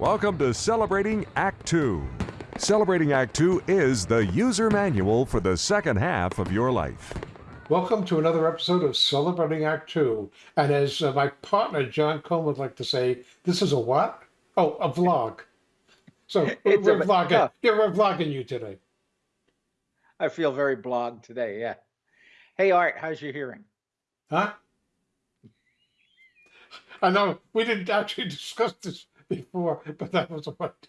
Welcome to Celebrating Act Two. Celebrating Act Two is the user manual for the second half of your life. Welcome to another episode of Celebrating Act Two. And as uh, my partner John Cohn would like to say, this is a what? Oh, a vlog. So we're, a- we're vlogging. yeah. Yeah, we're vlogging you today. I feel very blogged today. Yeah. Hey, Art, how's your hearing? Huh? I know we didn't actually discuss this before, but that was the right,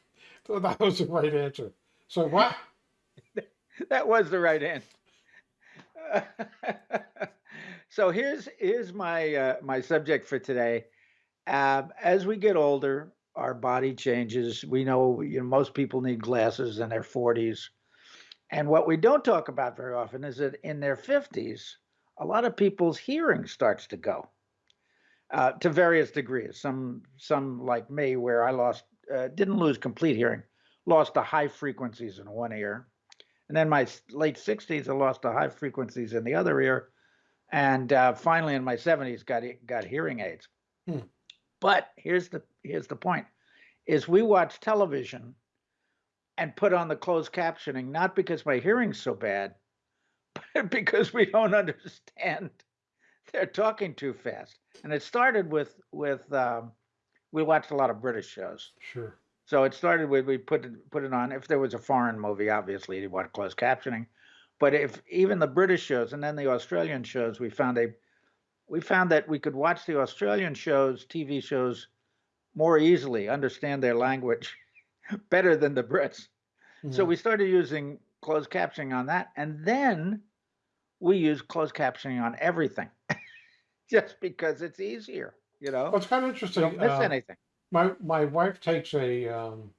that was the right answer. So what? That was the right answer. so here's here's my uh, my subject for today. Um, as we get older, our body changes. We know, you know most people need glasses in their 40s, and what we don't talk about very often is that in their 50s, a lot of people's hearing starts to go. Uh, to various degrees. Some, some like me, where I lost, uh, didn't lose complete hearing, lost the high frequencies in one ear, and then my late 60s, I lost the high frequencies in the other ear, and uh, finally in my 70s, got got hearing aids. Hmm. But here's the here's the point: is we watch television and put on the closed captioning not because my hearing's so bad, but because we don't understand they're talking too fast. And it started with with um, we watched a lot of British shows. Sure. So it started with we put it put it on. If there was a foreign movie, obviously you want closed captioning. But if even the British shows and then the Australian shows, we found a we found that we could watch the Australian shows, TV shows, more easily, understand their language better than the Brits. So Mhm. we started using closed captioning on that, and then we use closed captioning on everything, just because it's easier. You know, Well, it's kind of you interesting. don't miss uh, anything. My my wife takes a um,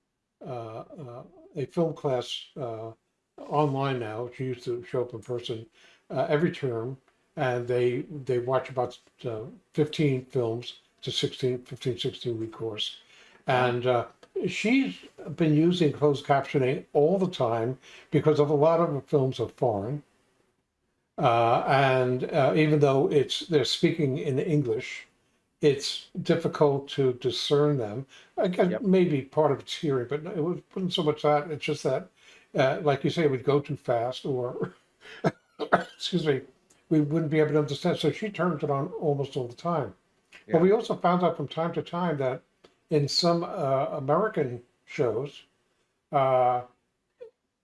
uh, uh, a film class uh, online now. She used to show up in person uh, every term, and they they watch about uh, 15 films. It's a 16, 15, 16 week course, and uh, she's been using closed captioning all the time because of a lot of the films are foreign. Uh, and uh, even though it's they're speaking in English, it's difficult to discern them. Again, Yep. maybe part of it's hearing, but it wasn't so much that. It's just that, uh, like you say, it would go too fast, or excuse me, we wouldn't be able to understand. So she turns it on almost all the time. Yeah. But we also found out from time to time that in some uh, American shows, uh,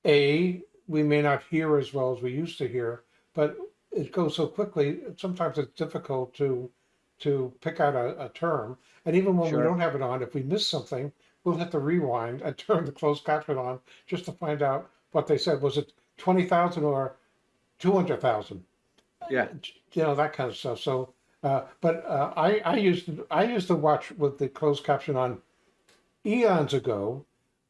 a we may not hear as well as we used to hear, but it goes so quickly. Sometimes it's difficult to to pick out a, a term. And even when Sure. we don't have it on, if we miss something, we'll have to rewind and turn the closed caption on just to find out what they said. Was it twenty thousand or two hundred thousand? Yeah, you know that kind of stuff. So, uh, but uh, I I used to, I used to watch with the closed caption on eons ago,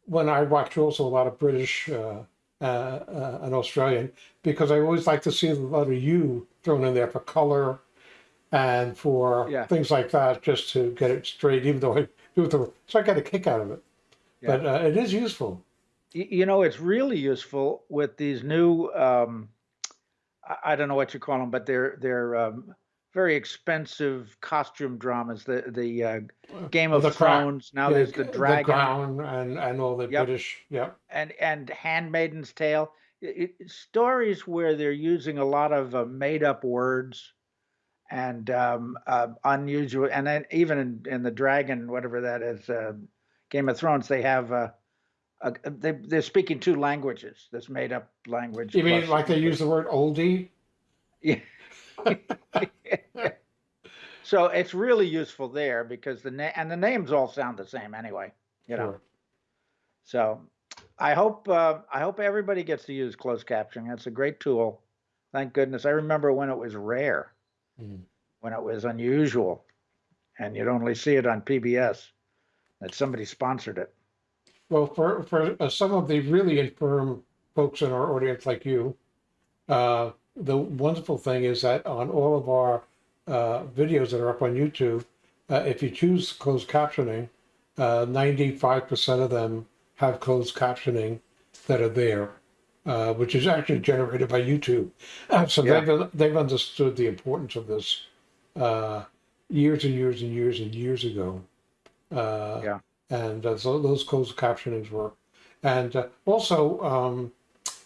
when I watched also a lot of British uh, uh, uh, and Australian because I always like to see a lot of U thrown in there for color and for Yeah. things like that, just to get it straight. Even though I do it the so I get a kick out of it. Yeah. But uh, it is useful. You know, it's really useful with these new. Um, I- I don't know what you call them, but they're they're um, very expensive costume dramas. The the uh, Game of the Thrones. Now Yeah, there's the dragon. Crown and and all the Yep. British. Yeah. and and Handmaiden's Tale, it, it- stories where they're using a lot of uh, made up words and um, uh, unusual, and then even in, in the Dragon, whatever that is, uh, Game of Thrones, they have uh, a, they they're speaking two languages. This made up language. You mean like they use the word oldie? Yeah. so it's really useful there because the name and the names all sound the same anyway. You know. Sure. So I hope uh, I hope everybody gets to use closed captioning. It's a great tool. Thank goodness. I remember when it was rare, Mm. when it was unusual, and you'd only see it on PBS. That somebody sponsored it. Well, for for uh, some of the really infirm folks in our audience like you, uh, the wonderful thing is that on all of our uh, videos that are up on YouTube, uh, if you choose closed captioning, ninety-five percent of them have closed captioning that are there, uh, which is actually generated by YouTube. Uh, so Yeah. they've they've understood the importance of this uh, years and years and years and years ago. Uh, Yeah. and uh, so those closed captionings work. And uh, also, um,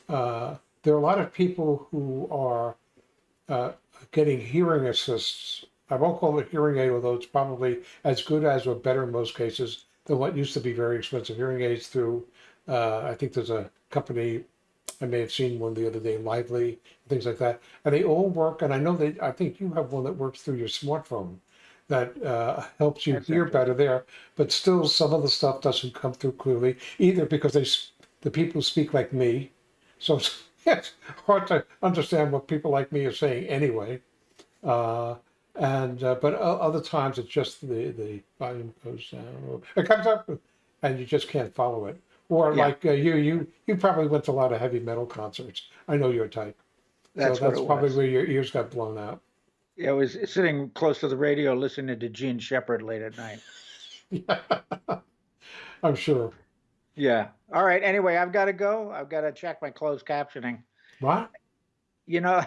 uh, there are a lot of people who are uh, getting hearing assists. I won't call it hearing aid, although it's probably as good as or better in most cases than what used to be very expensive hearing aids through. Uh, I think there's a company I may have seen one the other day, Lively, things like that, and they all work. And I know that I think you have one that works through your smartphone that uh, helps you hear better there. But still, some of the stuff doesn't come through clearly either because they the people speak like me, so it's, hard to understand what people like me are saying anyway. Uh, and uh, but other times it's just the the volume goes down. It comes up, and you just can't follow it. Or Yeah. like uh, you, you, you probably went to a lot of heavy metal concerts. I know your type. That's so that's probably was. where your ears got blown out. Yeah, I was sitting close to the radio listening to Jean Shepherd late at night. I'm sure. Yeah. All right. Anyway, I've got to go. I've got to check my closed captioning. What? You know,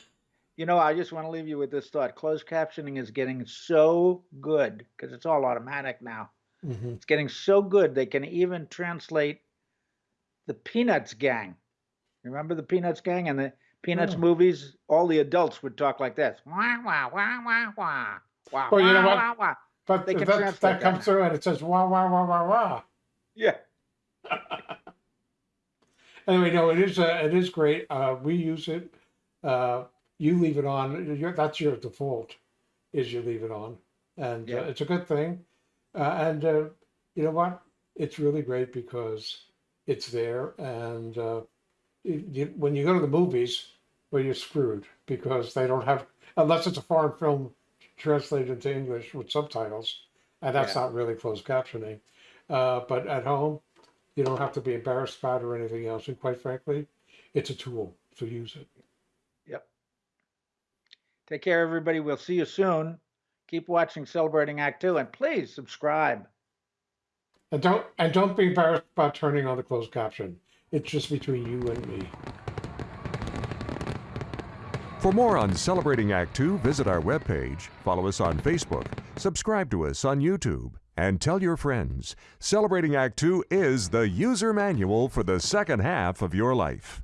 you know, I just want to leave you with this thought. Closed captioning is getting so good because it's all automatic now. hmm It's getting so good they can even translate the Peanuts gang. Remember the Peanuts gang and the Peanuts Yeah. movies? All the adults would talk like this. Wah wah wah wah wah. Wah, Well, you know wah, what? wah, wah. But They can that, that that comes now. through and it says wah wah wah wah wah. Yeah. Anyway, no, it is uh, it is great. Uh, we use it. Uh, you leave it on. Your, that's your default. Is you leave it on, and Yeah. uh, it's a good thing. Uh, and uh, you know what? It's really great because it's there. And uh, it, you, when you go to the movies, well, you're screwed because they don't have unless it's a foreign film translated into English with subtitles, and that's Yeah. not really closed captioning. Uh, but at home, you don't have to be embarrassed about it or anything else. And quite frankly, it's a tool, so use it. Yep. Take care, everybody. We'll see you soon. Keep watching Celebrating Act Two, and please subscribe. And don't and don't be embarrassed about turning on the closed caption. It's just between you and me. For more on Celebrating Act Two, visit our webpage, follow us on Facebook, subscribe to us on YouTube, and tell your friends. Celebrating Act Two is the user manual for the second half of your life.